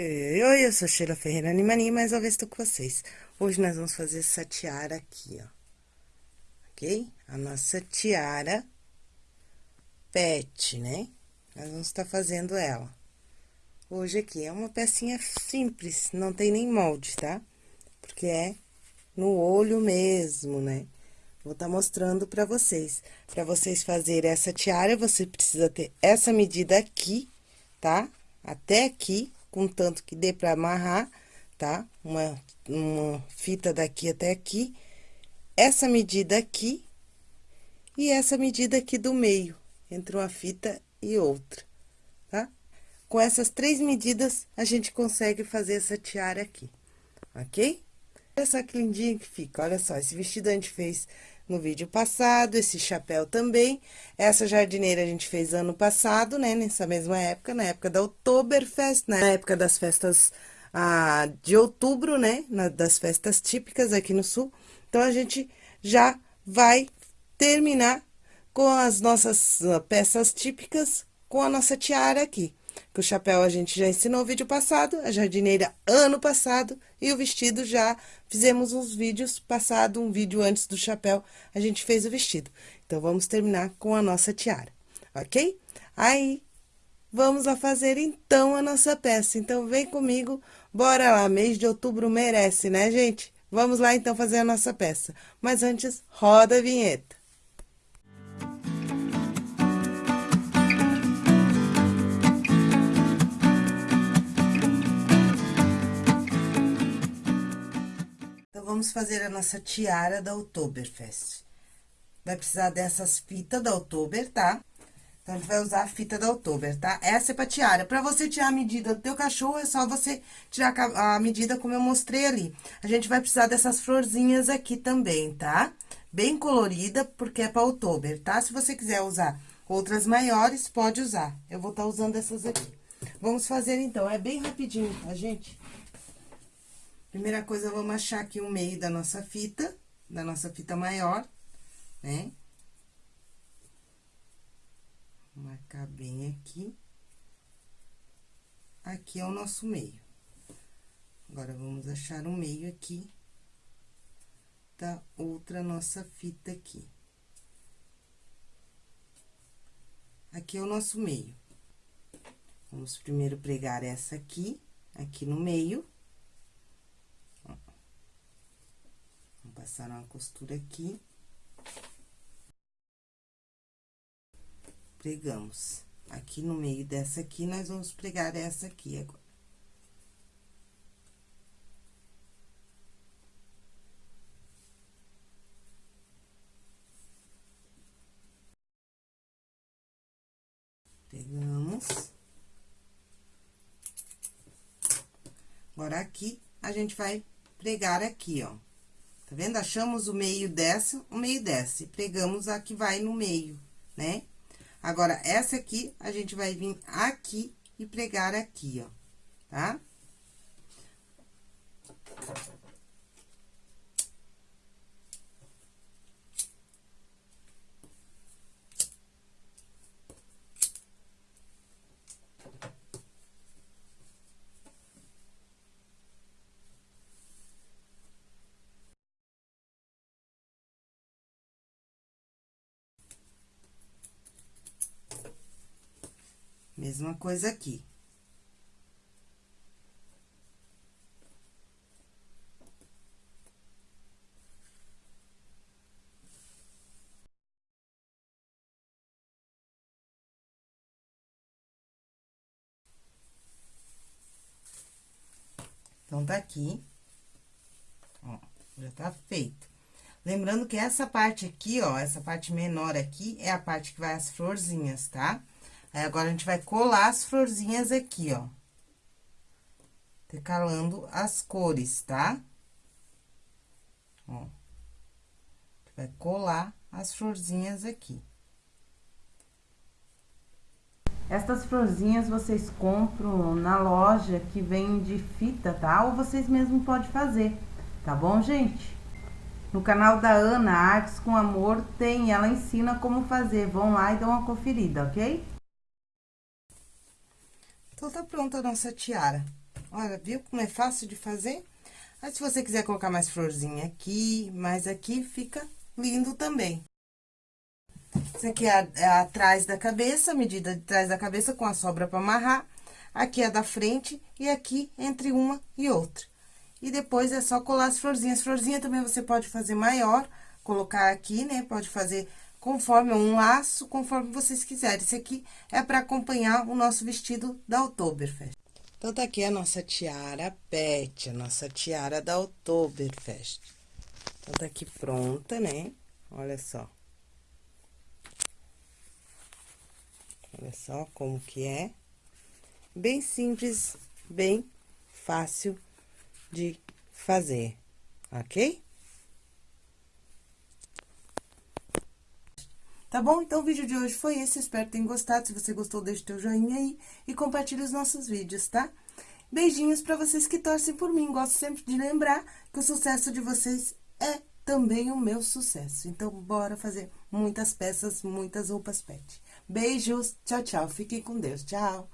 Oi, eu sou Sheila Ferreira Animani, mais uma vez estou com vocês. Hoje nós vamos fazer essa tiara aqui, ó. Ok? A nossa tiara pet, né? Nós vamos estar fazendo ela. Hoje aqui é uma pecinha simples, não tem nem molde, tá? Porque é no olho mesmo, né? Vou estar mostrando pra vocês. Pra vocês fazerem essa tiara, você precisa ter essa medida aqui, tá? Até aqui com tanto que dê pra amarrar, tá? Uma, uma fita daqui até aqui, essa medida aqui e essa medida aqui do meio, entre uma fita e outra, tá? Com essas três medidas, a gente consegue fazer essa tiara aqui, ok? Olha só que lindinho que fica, olha só, esse vestido a gente fez no vídeo passado, esse chapéu também. Essa jardineira a gente fez ano passado, né, nessa mesma época, na época da Oktoberfest, na época das festas ah, de outubro, né, na, das festas típicas aqui no Sul. Então, a gente já vai terminar com as nossas uh, peças típicas, com a nossa tiara aqui. Que o chapéu a gente já ensinou no vídeo passado, a jardineira ano passado, e o vestido já fizemos uns vídeos passado, um vídeo antes do chapéu, a gente fez o vestido. Então, vamos terminar com a nossa tiara, ok? Aí, vamos lá fazer então a nossa peça. Então, vem comigo, bora lá, mês de outubro merece, né, gente? Vamos lá então fazer a nossa peça. Mas antes, roda a vinheta. Vamos fazer a nossa tiara da Oktoberfest. Vai precisar dessas fitas da Oktober, tá? Então, a gente vai usar a fita da Oktober, tá? Essa é pra tiara. Pra você tirar a medida do teu cachorro, é só você tirar a medida como eu mostrei ali. A gente vai precisar dessas florzinhas aqui também, tá? Bem colorida, porque é pra Oktober, tá? Se você quiser usar outras maiores, pode usar. Eu vou estar tá usando essas aqui. Vamos fazer, então. É bem rapidinho, tá, gente? Primeira coisa, vamos achar aqui o meio da nossa fita, da nossa fita maior, né? Marcar bem aqui. Aqui é o nosso meio. Agora, vamos achar o meio aqui da outra nossa fita aqui. Aqui é o nosso meio. Vamos primeiro pregar essa aqui, aqui no meio. Passar uma costura aqui. Pregamos. Aqui no meio dessa aqui, nós vamos pregar essa aqui agora. Pegamos. Agora, aqui, a gente vai pregar aqui, ó. Tá vendo? Achamos o meio dessa, o meio dessa, e pregamos a que vai no meio, né? Agora, essa aqui, a gente vai vir aqui e pregar aqui, ó, tá? Mesma coisa aqui. Então, tá aqui, ó, já tá feito. Lembrando que essa parte aqui, ó, essa parte menor aqui, é a parte que vai as florzinhas, tá? Aí, agora, a gente vai colar as florzinhas aqui, ó. Decalando as cores, tá? Ó. Vai colar as florzinhas aqui. Estas florzinhas vocês compram na loja que vem de fita, tá? Ou vocês mesmo podem fazer, tá bom, gente? No canal da Ana Artes com Amor tem, ela ensina como fazer. Vão lá e dão uma conferida, ok? Então, tá pronta a nossa tiara. Olha, viu como é fácil de fazer? Mas se você quiser colocar mais florzinha aqui, mais aqui, fica lindo também. Esse aqui é, é atrás da cabeça, medida de trás da cabeça com a sobra para amarrar. Aqui é da frente e aqui entre uma e outra. E depois é só colar as florzinhas. Florzinha também você pode fazer maior, colocar aqui, né? Pode fazer conforme um laço, conforme vocês quiserem. Esse aqui é para acompanhar o nosso vestido da Oktoberfest. Então, tá aqui a nossa tiara pet, a nossa tiara da Oktoberfest. Então, tá aqui pronta, né? Olha só. Olha só como que é. Bem simples, bem fácil de fazer, ok? Tá bom? Então, o vídeo de hoje foi esse. Espero que tenham gostado. Se você gostou, deixe teu joinha aí e compartilhe os nossos vídeos, tá? Beijinhos pra vocês que torcem por mim. Gosto sempre de lembrar que o sucesso de vocês é também o meu sucesso. Então, bora fazer muitas peças, muitas roupas pet. Beijos, tchau, tchau. Fiquem com Deus. Tchau.